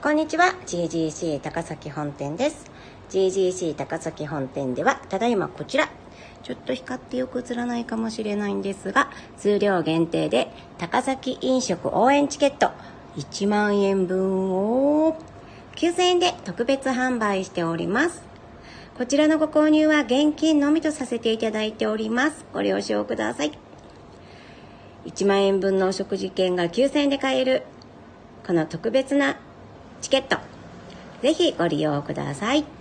こんにちは。GGC 高崎本店です。GGC 高崎本店ではただいまこちら。ちょっと光ってよく映らないかもしれないんですが数量限定で高崎飲食応援チケット。1万円分を9000円で特別販売しております。こちらのご購入は現金のみとさせていただいております。ご了承ください。1万円分のお食事券が9000円で買えるこの特別なチケット。ぜひご利用ください。